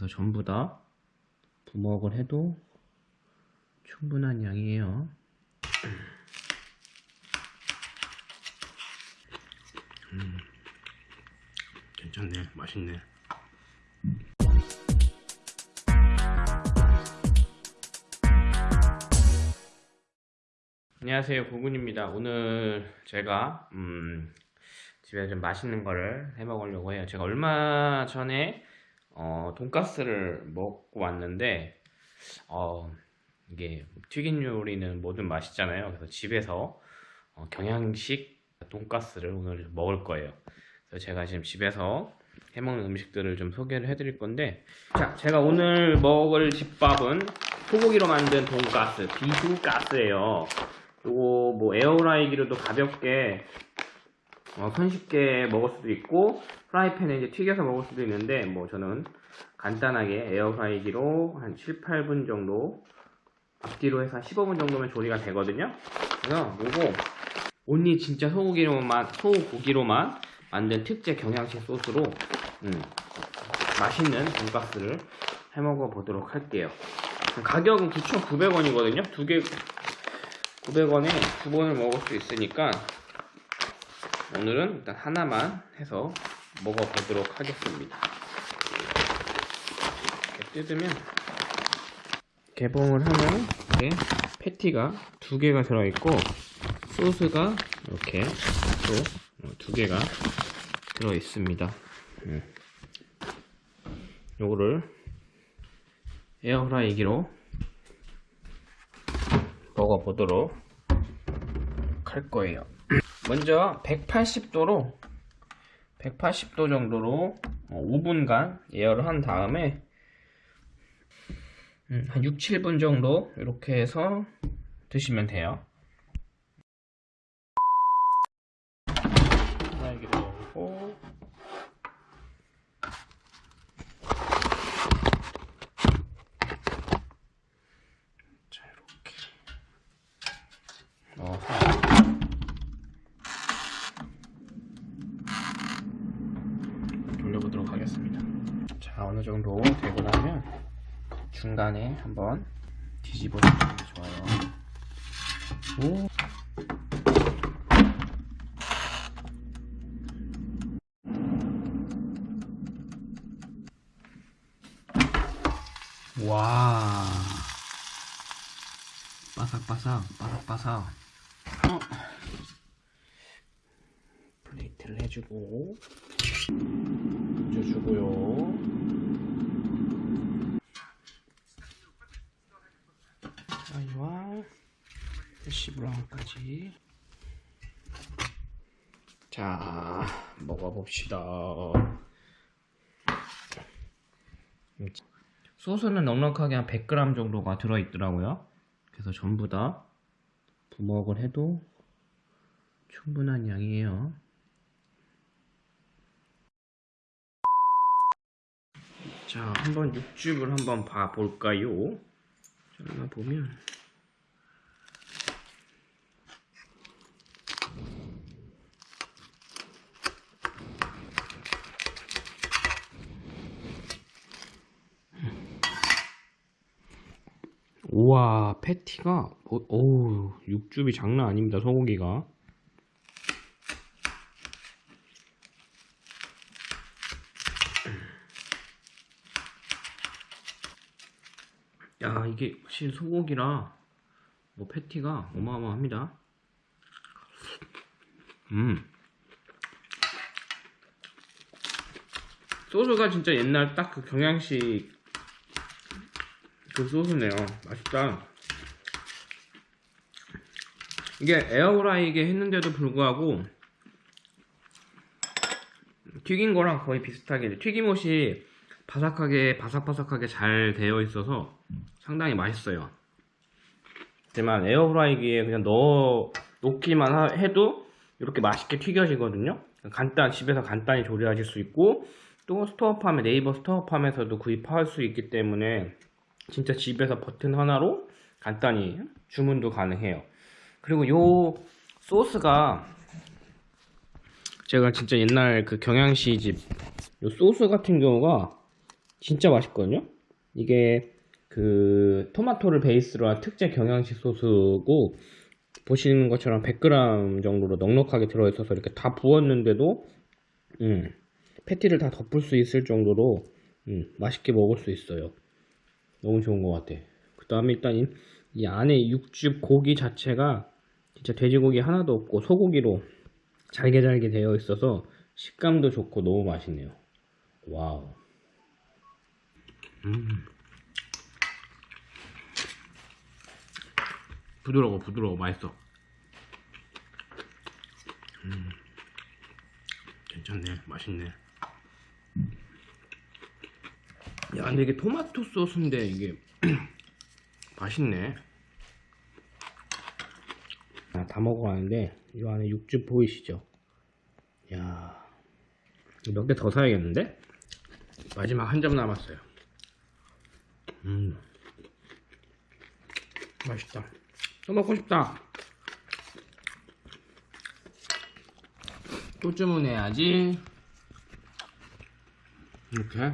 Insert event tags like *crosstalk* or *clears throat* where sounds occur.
그래서 전부 다 부먹을 해도 충분한 양이에요. 음, 괜찮네, 맛있네. 안녕하세요, 고군입니다. 오늘 제가 음, 집에 좀 맛있는 거를 해 먹으려고 해요. 제가 얼마 전에 어, 돈가스를 먹고 왔는데 어, 이게 튀긴 요리는 뭐든 맛있잖아요. 그래서 집에서 어, 경양식 돈가스를 오늘 먹을 거예요. 그래서 제가 지금 집에서 해먹는 음식들을 좀 소개를 해드릴 건데 자, 제가 오늘 먹을 집밥은 소고기로 만든 돈가스, 비후가스예요. 요거 뭐 에어라이기로도 가볍게 어, 손쉽게 먹을 수도 있고 프라이팬에 이제 튀겨서 먹을 수도 있는데 뭐 저는 간단하게 에어프라이기로 한 7, 8분 정도 앞뒤로 해서 한 15분 정도면 조리가 되거든요. 그래서 요거 온리 진짜 소고기로만 소고기로만 만든 특제 경양식 소스로 음, 맛있는 돈가스를 해 먹어 보도록 할게요. 가격은 9,900원이거든요. 두 개 900원에 두 번을 먹을 수 있으니까 오늘은 일단 하나만 해서 먹어보도록 하겠습니다. 뜯으면 개봉을 하면 이렇게 패티가 두 개가 들어있고 소스가 이렇게 또 두 개가 들어있습니다. 음. 요거를 에어프라이기로 먹어보도록 할 거예요. 먼저 180도로 180도 정도로 5분간 예열을 한 다음에 음, 한 6, 7분 정도 이렇게 해서 드시면 돼요. 딸기를 넣고 자 이렇게 넣어서 돌려보도록 하겠습니다. 자 어느 정도 되고 나면 중간에 한번 뒤집어 주는 게 좋아요. 오. 와 바삭바삭 바삭바삭 어. 플레이트를 해주고 얹어주고요 11항까지. 자 먹어봅시다. 소스는 넉넉하게 한 100g 정도가 들어있더라고요. 그래서 전부 다 부먹을 해도 충분한 양이에요. 자 한번 육즙을 한번 봐볼까요? 자 보면. 우와 패티가 어우 육즙이 장난 아닙니다 소고기가. 야 이게 확실히 소고기라 뭐 패티가 어마어마합니다. 음. 소스가 진짜 옛날 딱 그 경양식 그 소스네요. 맛있다. 이게 에어프라이기에 했는데도 불구하고 튀긴 거랑 거의 비슷하게 튀김옷이 바삭하게 바삭바삭하게 잘 되어 있어서 상당히 맛있어요. 하지만 에어프라이기에 그냥 넣어 놓기만 해도 이렇게 맛있게 튀겨지거든요. 간단 집에서 간단히 조리하실 수 있고 또 스토어팜에 네이버 스토어팜에서도 구입할 수 있기 때문에 진짜 집에서 버튼 하나로 간단히 주문도 가능해요 그리고 요 소스가 제가 진짜 옛날 그 경양시 집 요 소스 같은 경우가 진짜 맛있거든요. 이게 그 토마토를 베이스로 한 특제 경양식 소스고 보시는 것처럼 100g 정도로 넉넉하게 들어있어서 이렇게 다 부었는데도 음, 패티를 다 덮을 수 있을 정도로 음, 맛있게 먹을 수 있어요. 너무 좋은 것 같아. 그 다음에 일단 이, 이 안에 육즙 고기 자체가 진짜 돼지고기 하나도 없고 소고기로 잘게 잘게 되어 있어서 식감도 좋고 너무 맛있네요. wow. 음. 부드러워 부드러워 맛있어. 음. 괜찮네 맛있네. 야 근데 이게 토마토 소스인데 이게 *clears throat* 맛있네. 아, 다 먹어가는데 이 안에 육즙 보이시죠? 야 몇 개 더 사야겠는데? 마지막 한 점 남았어요. 음 맛있다. 또 먹고 싶다. 또 주문해야지. 이렇게